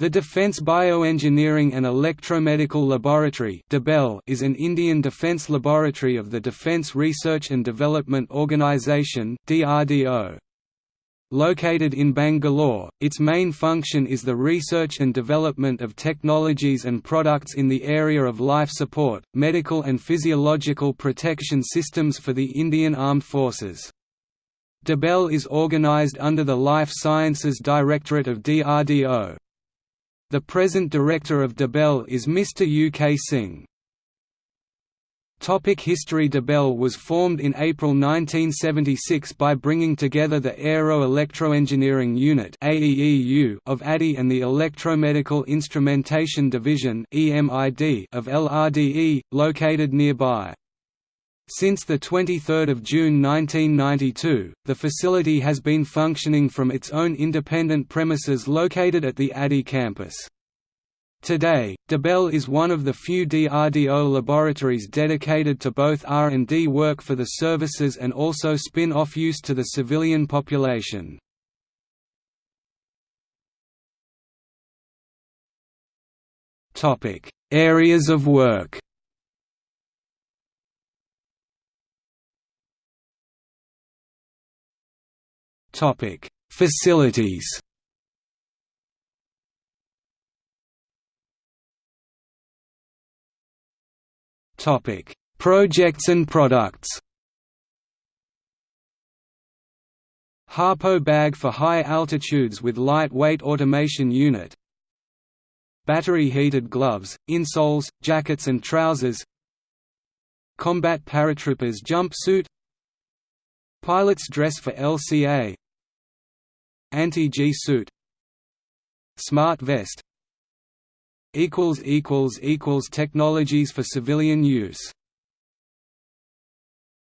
The Defence Bioengineering and Electromedical Laboratory is an Indian defence laboratory of the Defence Research and Development Organisation Located in Bangalore, its main function is the research and development of technologies and products in the area of life support, medical and physiological protection systems for the Indian Armed Forces. DIBEL is organised under the Life Sciences Directorate of DRDO. The present director of DIBEL is Mr. U. K. Singh. Topic History DIBEL was formed in April 1976 by bringing together the Aero Electroengineering Unit of ADI and the Electromedical Instrumentation Division of LRDE, located nearby. Since 23 June 1992, the facility has been functioning from its own independent premises located at the ADI campus. Today, DIBEL is one of the few DRDO laboratories dedicated to both R&D work for the services and also spin-off use to the civilian population. Areas of work Topic: Facilities. Topic: Projects and products. Harpo bag for high altitudes with lightweight automation unit. Battery heated gloves, insoles, jackets and trousers. Combat paratroopers jumpsuit. Pilot's dress for LCA Anti-G suit Smart vest Technologies for civilian use